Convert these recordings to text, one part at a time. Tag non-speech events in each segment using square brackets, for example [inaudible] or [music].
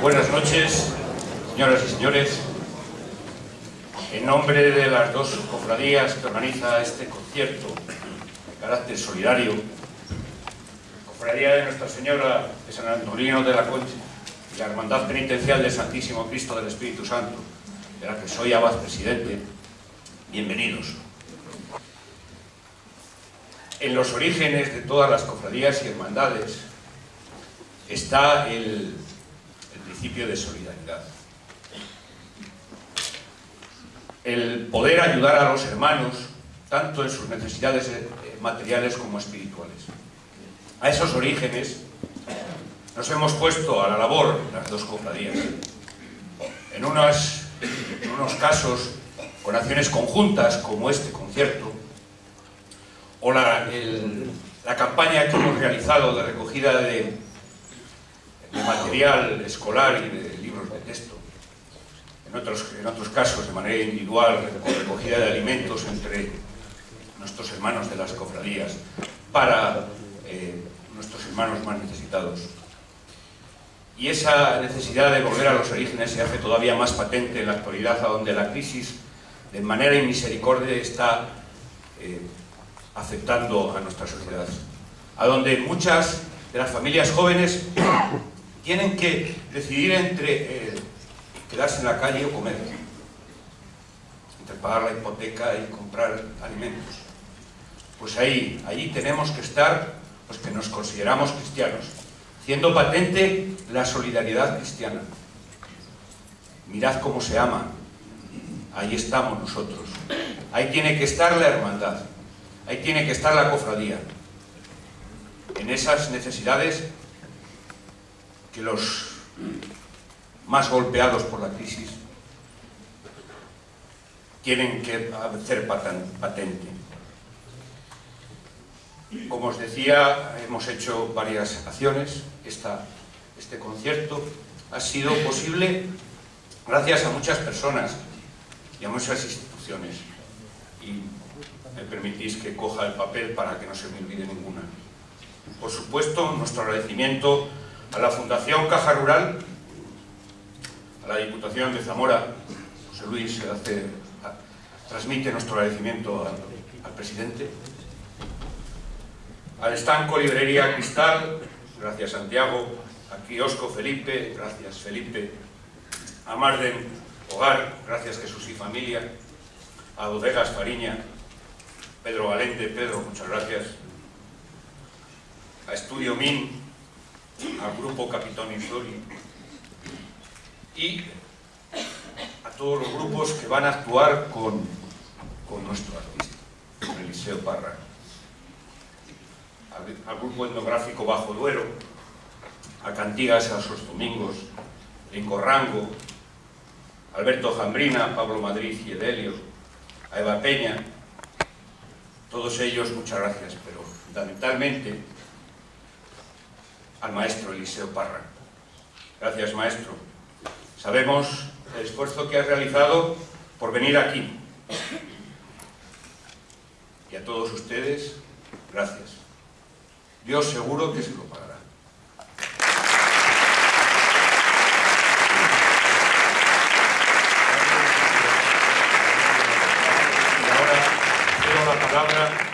Buenas noches, señoras y señores. En nombre de las dos cofradías que organiza este concierto de carácter solidario, Cofradía de Nuestra Señora de San Antonino de la Concha y la Hermandad Penitencial del Santísimo Cristo del Espíritu Santo, de la que soy abad presidente, bienvenidos. En los orígenes de todas las cofradías y hermandades está el, el principio de solidaridad. El poder ayudar a los hermanos, tanto en sus necesidades eh, materiales como espirituales. A esos orígenes nos hemos puesto a la labor las dos cofradías. En, unos casos con acciones conjuntas como este concierto, o la, la campaña que hemos realizado de recogida de, de material escolar y de libros de texto. En otros, en otros casos, de manera individual, con recogida de alimentos entre nuestros hermanos de las cofradías para eh, nuestros hermanos más necesitados. Y esa necesidad de volver a los orígenes se hace todavía más patente en la actualidad, a donde la crisis, de manera inmisericordia, está eh, afectando a nuestra sociedad. A donde muchas de las familias jóvenes tienen que decidir entre eh, quedarse en la calle o comer, entre pagar la hipoteca y comprar alimentos. Pues ahí, allí tenemos que estar los que nos consideramos cristianos, haciendo patente la solidaridad cristiana. Mirad cómo se ama, ahí estamos nosotros. Ahí tiene que estar la hermandad, ahí tiene que estar la cofradía. En esas necesidades que los más golpeados por la crisis tienen que hacer patente. Como os decía, hemos hecho varias acciones. Este concierto ha sido posible gracias a muchas personas y a muchas instituciones. Y me permitís que coja el papel para que no se me olvide ninguna. Por supuesto, nuestro agradecimiento a la Fundación Caja Rural, a la Diputación de Zamora, José Luis hace, transmite nuestro agradecimiento al, al presidente, al estanco Librería Cristal, gracias Santiago, a Kiosco Felipe, gracias Felipe, a Marden Hogar, gracias Jesús y Familia, a Bodegas Fariña, Pedro Valente, Pedro, muchas gracias, a Estudio Min, al Grupo Capitón Inflori y a todos los grupos que van a actuar con, con nuestro artista, con Eliseo Parra. Al Grupo Etnográfico Bajo Duero, a Cantigas a sus Domingos, Lincorrango, Alberto Jambrina, Pablo Madrid y Edelio, a Eva Peña, todos ellos muchas gracias, pero fundamentalmente al maestro Eliseo Parra. Gracias maestro. Sabemos el esfuerzo que has realizado por venir aquí. Y a todos ustedes, gracias. Dios seguro que se lo pagará. Y ahora cedo la palabra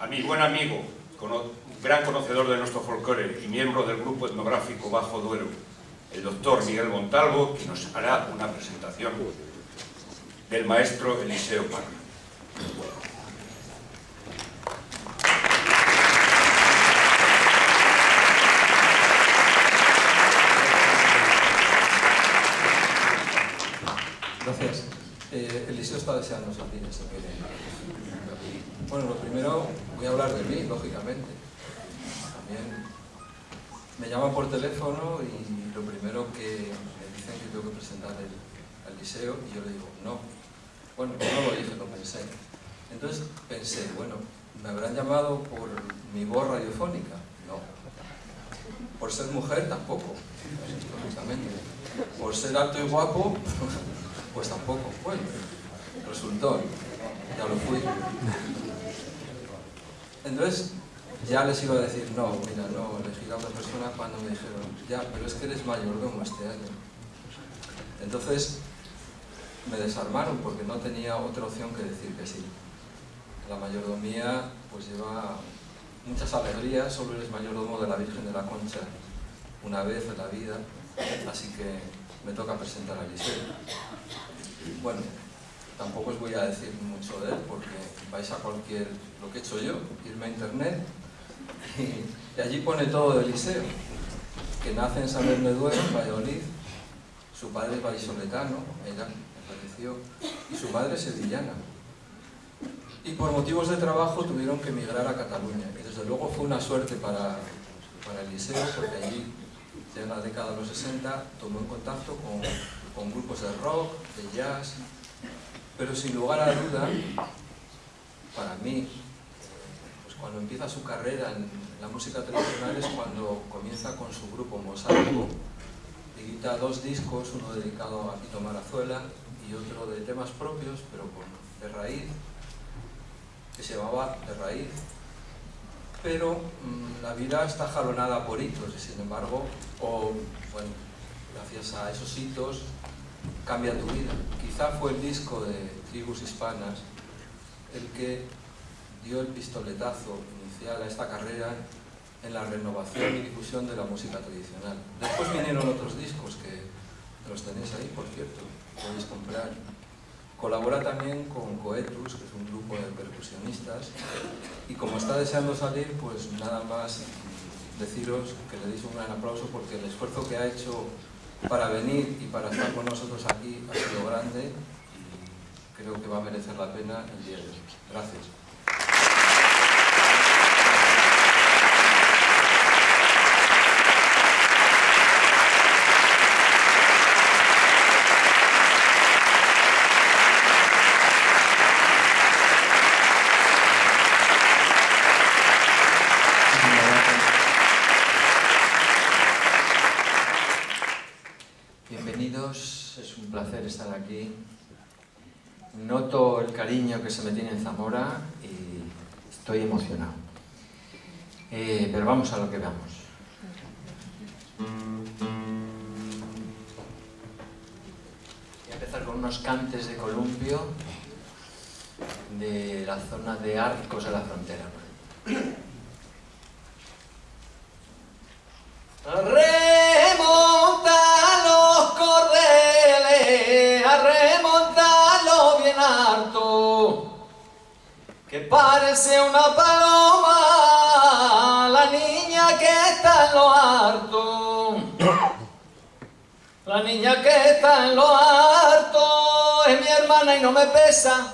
a mi buen amigo, gran conocedor de nuestro folclore y miembro del grupo etnográfico Bajo Duero, el doctor Miguel Montalvo, que nos hará una presentación del maestro Eliseo Parra. Gracias. Eh, Eliseo está deseando salir Bueno, lo primero, voy a hablar de mí, lógicamente. Me llaman por teléfono y lo primero que me dicen que tengo que presentar el, el liceo y yo le digo, no. Bueno, no lo dije, lo pensé. Entonces pensé, bueno, ¿me habrán llamado por mi voz radiofónica? No. Por ser mujer, tampoco, lógicamente. Por ser alto y guapo, [laughs] pues tampoco. Bueno, resultó, ya lo fui. Entonces, ya les iba a decir, no, mira, no, elegí a otra persona cuando me dijeron, ya, pero es que eres mayordomo este año. Entonces me desarmaron porque no tenía otra opción que decir que sí. La mayordomía pues lleva muchas alegrías, solo eres mayordomo de la Virgen de la Concha una vez en la vida, así que me toca presentar a Eliseo. Bueno, tampoco os voy a decir mucho de él porque vais a cualquier, lo que he hecho yo, irme a internet y, allí pone todo de Eliseo, que nace en San Bernardo, en Valladolid, su padre es vallisoletano, me pareció, y su madre es sevillana. Y por motivos de trabajo tuvieron que emigrar a Cataluña, y desde luego fue una suerte para, para Eliseo, porque allí, ya en la década de los 60, tomó en contacto con, con grupos de rock, de jazz, pero sin lugar a duda, para mí, cuando empieza su carrera en la música tradicional es cuando comienza con su grupo Mosaico, edita dos discos, uno dedicado a Quito Marazuela y otro de temas propios, pero con, de raíz, que se llamaba De Raíz. Pero mmm, la vida está jalonada por hitos y sin embargo, bueno, gracias a esos hitos, cambia tu vida. Quizá fue el disco de Tribus Hispanas el que dio el pistoletazo inicial a esta carrera en la renovación y difusión de la música tradicional. Después vinieron otros discos que los tenéis ahí, por cierto, podéis comprar. Colabora también con Coetus, que es un grupo de percusionistas, y como está deseando salir, pues nada más deciros que le deis un gran aplauso porque el esfuerzo que ha hecho para venir y para estar con nosotros aquí ha sido grande y creo que va a merecer la pena el día de hoy. Gracias. Noto el cariño que se me tiene en Zamora y estoy emocionado. Eh, pero vamos a lo que vamos. Voy a empezar con unos cantes de columpio de la zona de Arcos de la Frontera. Parece una paloma, la niña que está en lo harto. La niña que está en lo harto es mi hermana y no me pesa.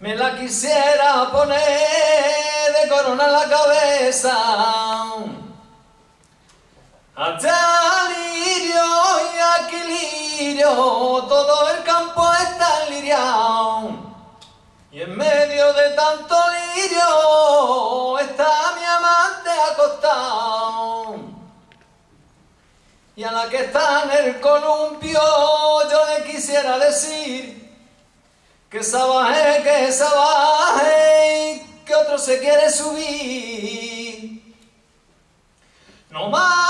Me la quisiera poner de corona en la cabeza. Allá lirio y aquí lirio, todo el medio de tanto lirio está mi amante acostado. Y a la que está en el columpio yo le quisiera decir que se baje, que se baje, que otro se quiere subir. No más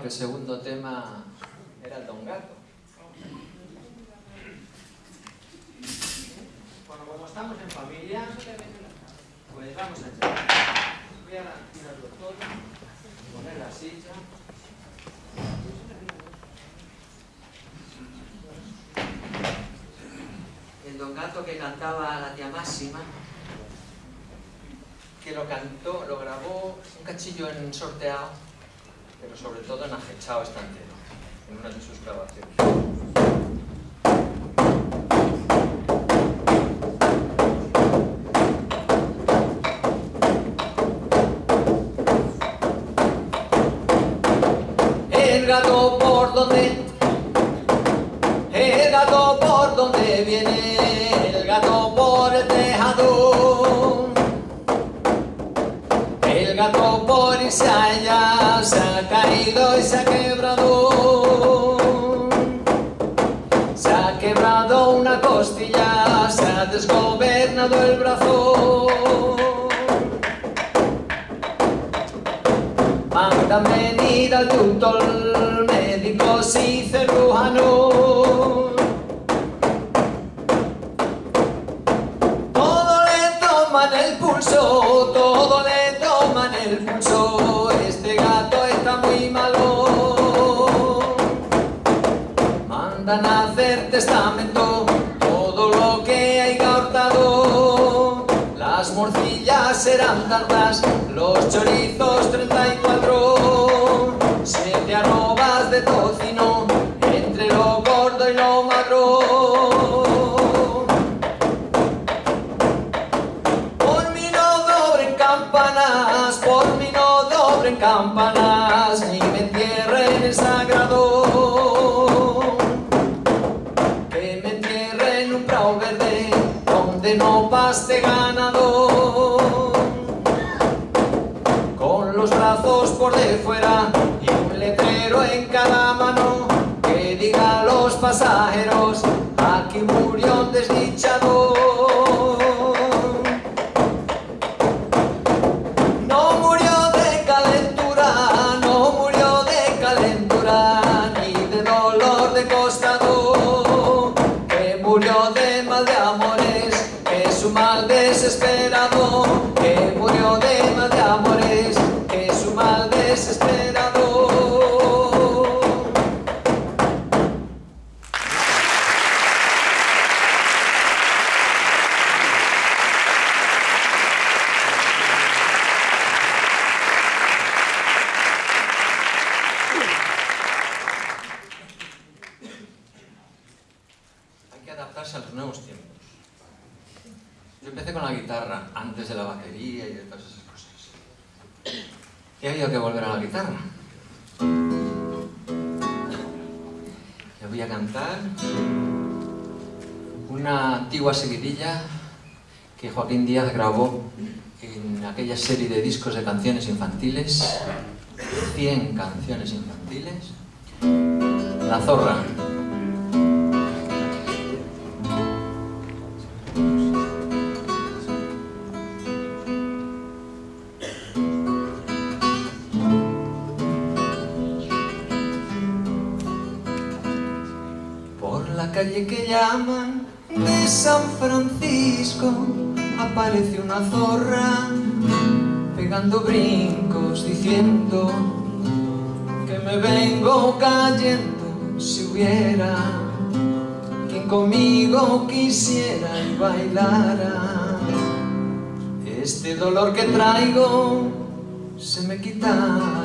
que el segundo tema era el Don Gato. Bueno, como estamos en familia, pues vamos a echar. Voy a tirarlo todo, poner la silla. El Don Gato que cantaba la tía Máxima, que lo cantó, lo grabó un cachillo en sorteado pero sobre todo en Ajechao está entero, en una de sus grabaciones. Y se ha quebrado. Se ha quebrado una costilla, se ha desgobernado el brazo. Mandan venir al doctor, Mandan a hacer testamento todo lo que haya hurtado. Las morcillas serán tantas, los chorizos 34, siete arrobas de tocino, entre lo gordo y lo magro. Por mí no dobren campanas, por mí no dobren campanas, no paste ganado. Con los brazos por de fuera y un letrero en cada mano, que diga a los pasajeros, aquí murió un desdichado. No murió de calentura, no murió de calentura, ni de dolor de costado, que murió de Espera. Yo empecé con la guitarra antes de la batería y de todas esas cosas. Ha habido que volver a la guitarra. Le voy a cantar una antigua seguidilla que Joaquín Díaz grabó en aquella serie de discos de canciones infantiles, 100 canciones infantiles. La zorra. Calle que llaman de San Francisco aparece una zorra pegando brincos diciendo que me vengo cayendo si hubiera quien conmigo quisiera y bailara. Este dolor que traigo se me quitara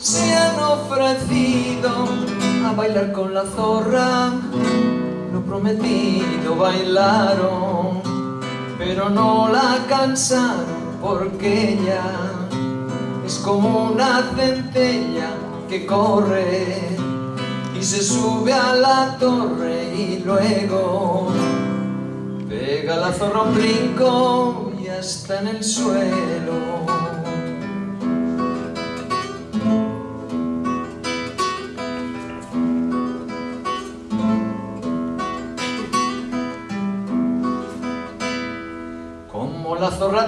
se han ofrecido a bailar con la zorra. Lo prometido bailaron, pero no la cansaron porque ella es como una centella que corre y se sube a la torre y luego pega la zorra un brinco y hasta en el suelo.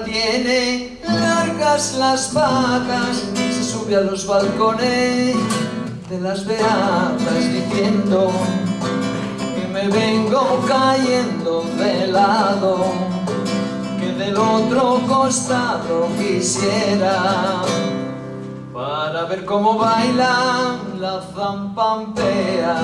Tiene largas las patas, se sube a los balcones de las beatas diciendo que me vengo cayendo de lado, que del otro costado quisiera para ver cómo baila la zampampea.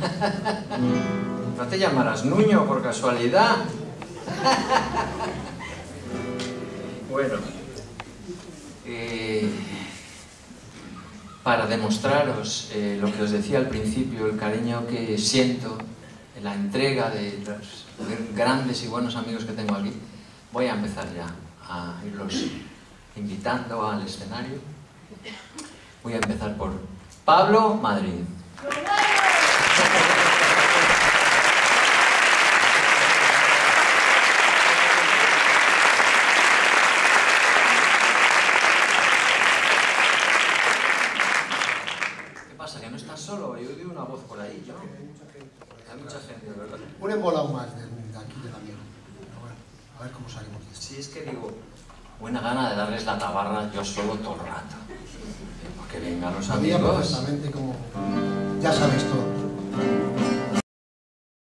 [laughs] No te llamarás Nuño por casualidad. [laughs] Bueno, eh, para demostraros eh, lo que os decía al principio, el cariño que siento, la entrega de los grandes y buenos amigos que tengo aquí, voy a empezar ya a irlos invitando al escenario. Voy a empezar por Pablo Madrid. Thank you.